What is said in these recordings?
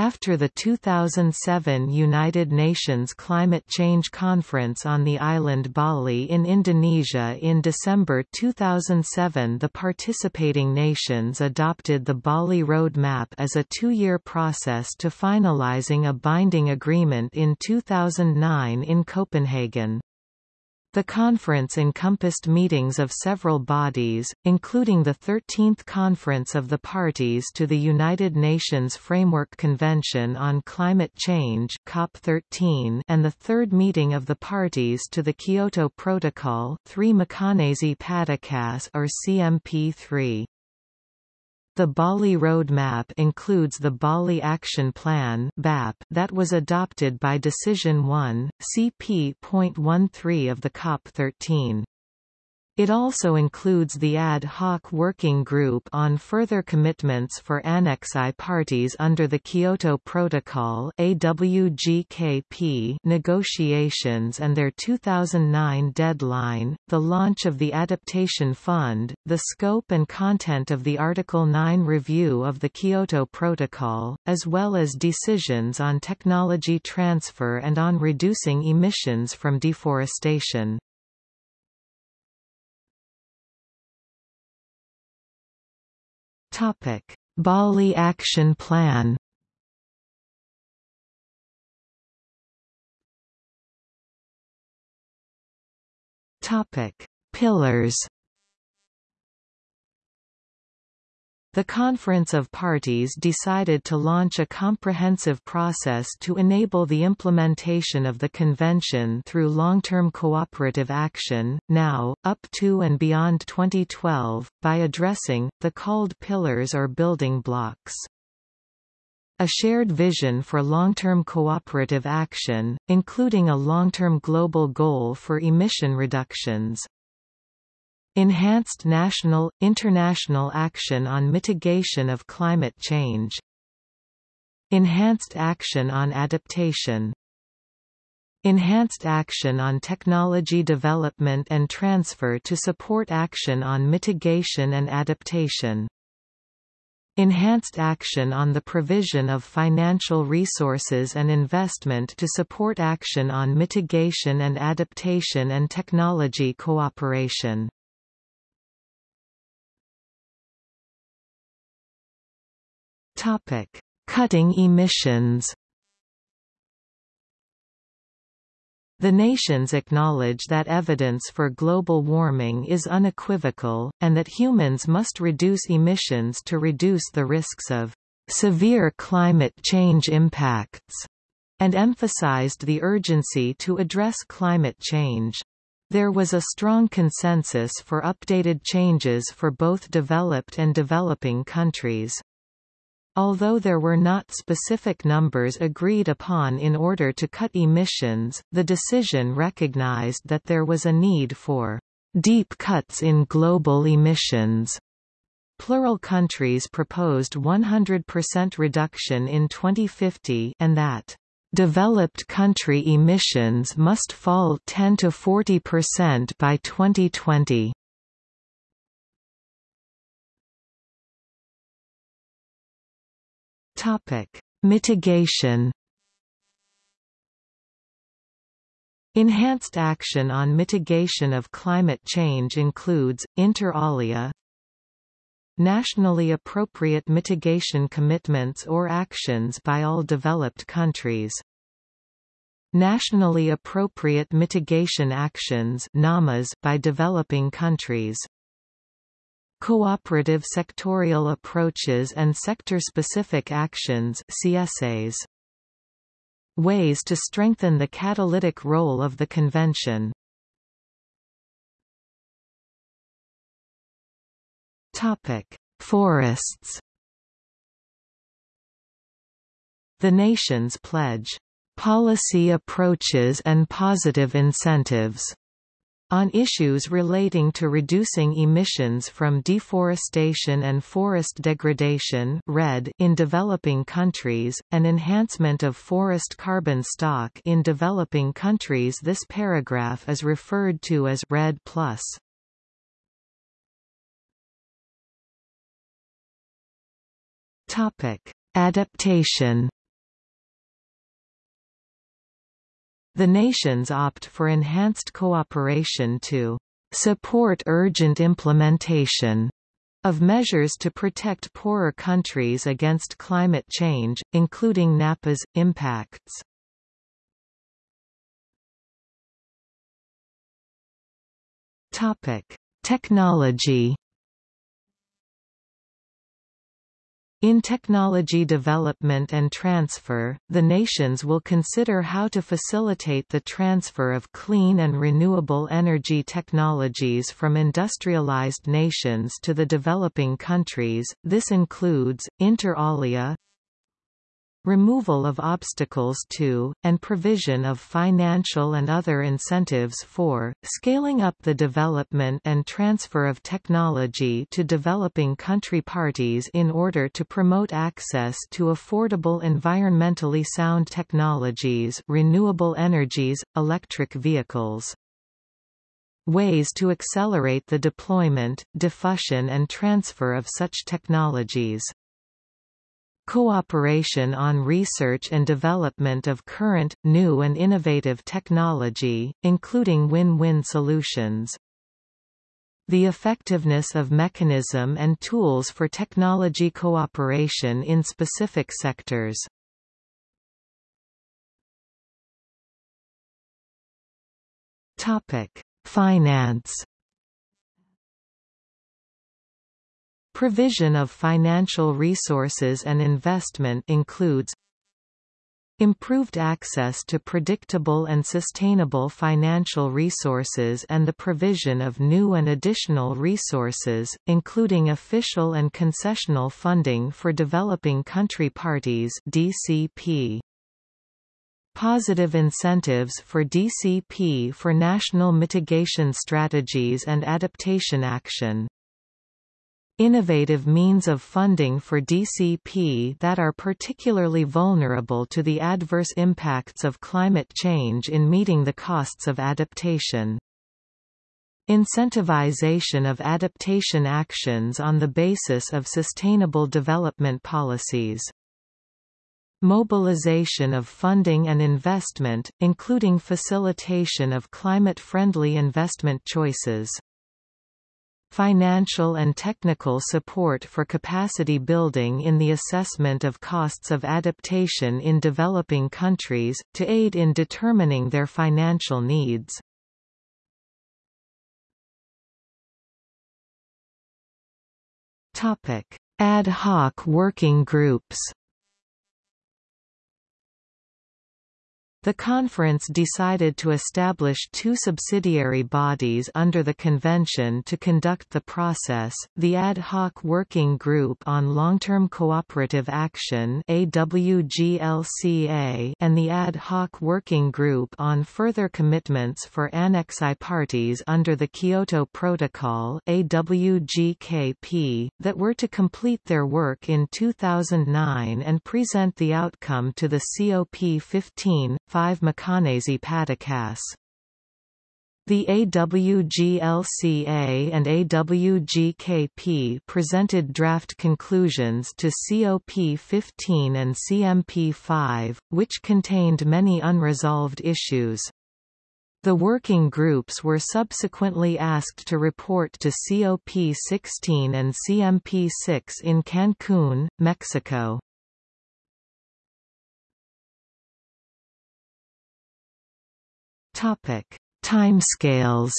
After the 2007 United Nations Climate Change Conference on the island Bali in Indonesia in December 2007 the participating nations adopted the Bali Roadmap as a two-year process to finalizing a binding agreement in 2009 in Copenhagen. The conference encompassed meetings of several bodies, including the 13th Conference of the Parties to the United Nations Framework Convention on Climate Change COP13 and the third meeting of the parties to the Kyoto Protocol 3 Makanese Padakas or CMP3. The Bali Roadmap includes the Bali Action Plan that was adopted by Decision 1, CP.13 of the COP13. It also includes the ad hoc working group on further commitments for Annex I parties under the Kyoto Protocol AWGKP negotiations and their 2009 deadline, the launch of the Adaptation Fund, the scope and content of the Article 9 review of the Kyoto Protocol, as well as decisions on technology transfer and on reducing emissions from deforestation. Topic: Bali Action Plan. Topic: Pillars. The Conference of Parties decided to launch a comprehensive process to enable the implementation of the Convention through long-term cooperative action, now, up to and beyond 2012, by addressing, the called pillars or building blocks. A shared vision for long-term cooperative action, including a long-term global goal for emission reductions. Enhanced national, international action on mitigation of climate change. Enhanced action on adaptation. Enhanced action on technology development and transfer to support action on mitigation and adaptation. Enhanced action on the provision of financial resources and investment to support action on mitigation and adaptation and technology cooperation. Topic: Cutting emissions. The nations acknowledge that evidence for global warming is unequivocal, and that humans must reduce emissions to reduce the risks of severe climate change impacts, and emphasized the urgency to address climate change. There was a strong consensus for updated changes for both developed and developing countries. Although there were not specific numbers agreed upon in order to cut emissions, the decision recognized that there was a need for deep cuts in global emissions. Plural countries proposed 100% reduction in 2050 and that developed country emissions must fall 10 to 40% by 2020. Topic: Mitigation. Enhanced action on mitigation of climate change includes, inter alia, nationally appropriate mitigation commitments or actions by all developed countries. Nationally appropriate mitigation actions by developing countries. Cooperative sectorial approaches and sector-specific actions CSAs. Ways to strengthen the catalytic role of the Convention Topic. Forests The nations pledge, "...policy approaches and positive incentives." On issues relating to reducing emissions from deforestation and forest degradation REDD in developing countries, and enhancement of forest carbon stock in developing countries this paragraph is referred to as REDD+. Adaptation The nations opt for enhanced cooperation to support urgent implementation of measures to protect poorer countries against climate change, including NAPA's impacts. Topic: Technology In technology development and transfer, the nations will consider how to facilitate the transfer of clean and renewable energy technologies from industrialized nations to the developing countries. This includes inter alia removal of obstacles to, and provision of financial and other incentives for, scaling up the development and transfer of technology to developing country parties in order to promote access to affordable environmentally sound technologies renewable energies, electric vehicles. Ways to accelerate the deployment, diffusion and transfer of such technologies cooperation on research and development of current, new and innovative technology, including win-win solutions. The effectiveness of mechanism and tools for technology cooperation in specific sectors. Topic: Finance Provision of financial resources and investment includes improved access to predictable and sustainable financial resources and the provision of new and additional resources, including official and concessional funding for developing country parties DCP. Positive incentives for DCP for national mitigation strategies and adaptation action innovative means of funding for DCP that are particularly vulnerable to the adverse impacts of climate change in meeting the costs of adaptation. Incentivization of adaptation actions on the basis of sustainable development policies. Mobilization of funding and investment, including facilitation of climate-friendly investment choices financial and technical support for capacity building in the assessment of costs of adaptation in developing countries, to aid in determining their financial needs. Ad hoc working groups The conference decided to establish two subsidiary bodies under the convention to conduct the process, the Ad Hoc Working Group on Long-Term Cooperative Action and the Ad Hoc Working Group on Further Commitments for Annex I parties under the Kyoto Protocol that were to complete their work in 2009 and present the outcome to the COP15 5 Macanese Patakas. The AWGLCA and AWGKP presented draft conclusions to COP15 and CMP5, which contained many unresolved issues. The working groups were subsequently asked to report to COP16 and CMP6 in Cancun, Mexico. Topic: Timescales.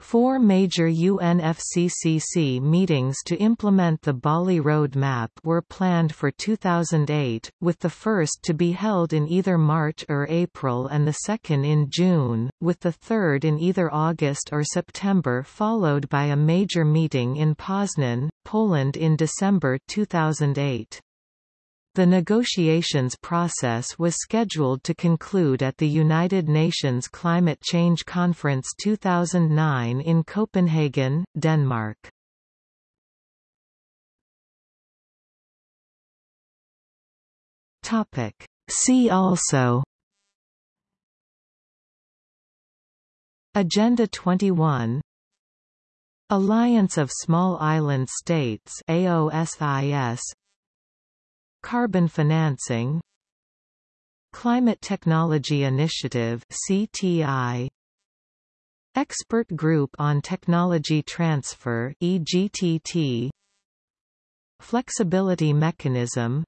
Four major UNFCCC meetings to implement the Bali Roadmap were planned for 2008, with the first to be held in either March or April and the second in June, with the third in either August or September followed by a major meeting in Poznan, Poland in December 2008. The negotiations process was scheduled to conclude at the United Nations Climate Change Conference 2009 in Copenhagen, Denmark. See also Agenda 21 Alliance of Small Island States AOSIS Carbon financing. Climate Technology Initiative CTI Expert Group on Technology Transfer EGTT Flexibility Mechanism.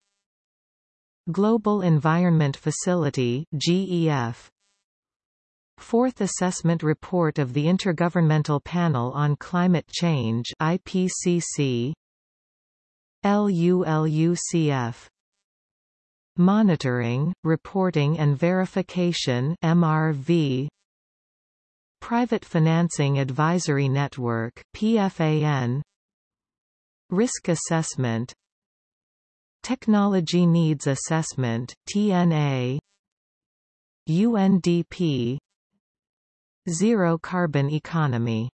Global Environment Facility GEF Fourth Assessment Report of the Intergovernmental Panel on Climate Change IPCC LULUCF Monitoring, Reporting and Verification MRV Private Financing Advisory Network PFAN Risk Assessment. Technology Needs Assessment TNA UNDP Zero Carbon Economy